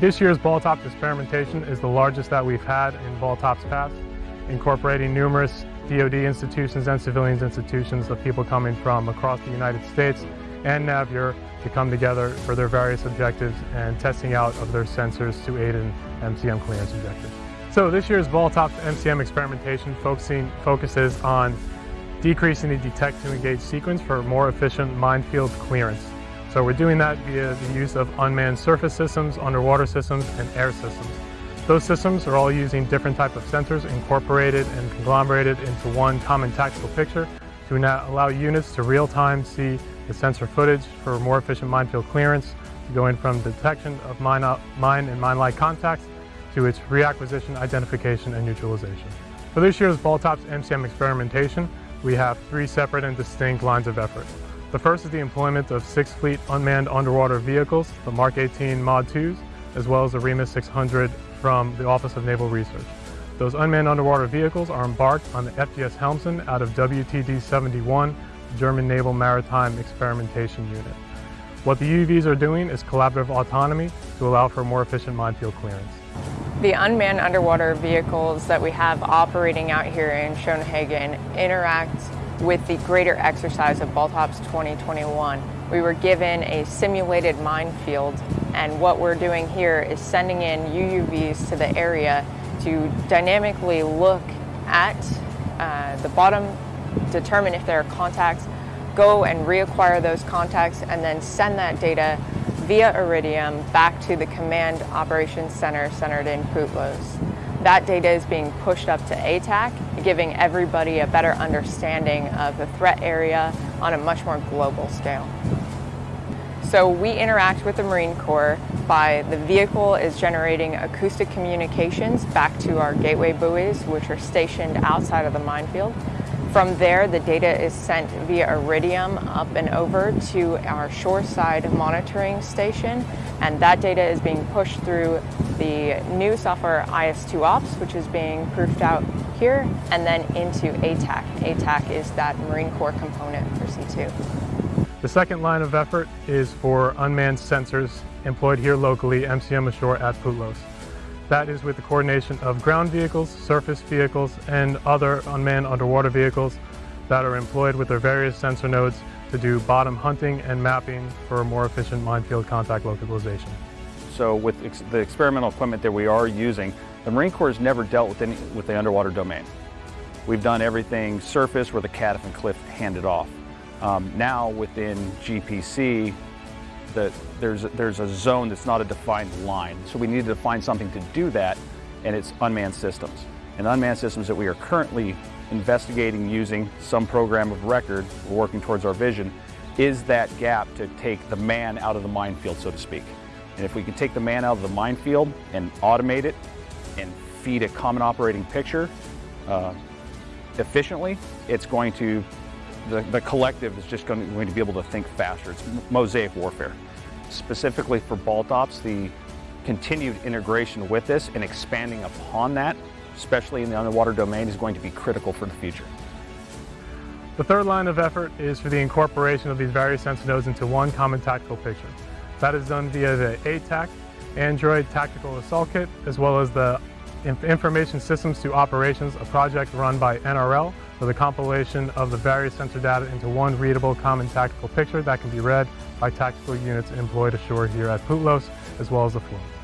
This year's Baltops experimentation is the largest that we've had in Baltops past, incorporating numerous DoD institutions and civilians institutions of people coming from across the United States and Navier to come together for their various objectives and testing out of their sensors to aid in MCM clearance objectives. So this year's Baltops MCM experimentation focusing, focuses on decreasing the detect to engage sequence for more efficient minefield clearance. So we're doing that via the use of unmanned surface systems, underwater systems, and air systems. Those systems are all using different type of sensors incorporated and conglomerated into one common tactical picture to allow units to real-time see the sensor footage for more efficient minefield clearance, going from detection of mine, uh, mine and mine-like contacts to its reacquisition, identification, and neutralization. For this year's Baltops MCM experimentation, we have three separate and distinct lines of effort. The first is the employment of six fleet unmanned underwater vehicles, the Mark 18 Mod 2s, as well as the REMUS 600 from the Office of Naval Research. Those unmanned underwater vehicles are embarked on the FGS Helmsand out of WTD-71, German Naval Maritime Experimentation Unit. What the UUVs are doing is collaborative autonomy to allow for more efficient minefield clearance. The unmanned underwater vehicles that we have operating out here in Schoenhagen interact with the greater exercise of Baltops 2021. We were given a simulated minefield and what we're doing here is sending in UUVs to the area to dynamically look at uh, the bottom, determine if there are contacts, go and reacquire those contacts and then send that data via Iridium back to the Command Operations Center centered in Putlos. That data is being pushed up to ATAK, giving everybody a better understanding of the threat area on a much more global scale. So we interact with the Marine Corps by the vehicle is generating acoustic communications back to our gateway buoys, which are stationed outside of the minefield. From there, the data is sent via Iridium up and over to our shoreside monitoring station, and that data is being pushed through the new software IS2 Ops, which is being proofed out here, and then into ATAK. ATAK is that Marine Corps component for C2. The second line of effort is for unmanned sensors employed here locally, MCM ashore at Putlos. That is with the coordination of ground vehicles, surface vehicles, and other unmanned underwater vehicles that are employed with their various sensor nodes to do bottom hunting and mapping for more efficient minefield contact localization. So with ex the experimental equipment that we are using, the Marine Corps has never dealt with, any, with the underwater domain. We've done everything surface where the CATF and CLF handed off. Um, now within GPC, the, there's, there's a zone that's not a defined line. So we need to find something to do that, and it's unmanned systems. And unmanned systems that we are currently investigating using some program of record, working towards our vision, is that gap to take the man out of the minefield, so to speak. And if we can take the man out of the minefield and automate it and feed a common operating picture uh, efficiently, it's going to, the, the collective is just going to, going to be able to think faster. It's mosaic warfare. Specifically for Baltops, the continued integration with this and expanding upon that, especially in the underwater domain, is going to be critical for the future. The third line of effort is for the incorporation of these various sensor nodes into one common tactical picture. That is done via the ATAK, Android Tactical Assault Kit, as well as the Information Systems to Operations, a project run by NRL for the compilation of the various sensor data into one readable common tactical picture that can be read by tactical units employed ashore here at Putlos, as well as the float.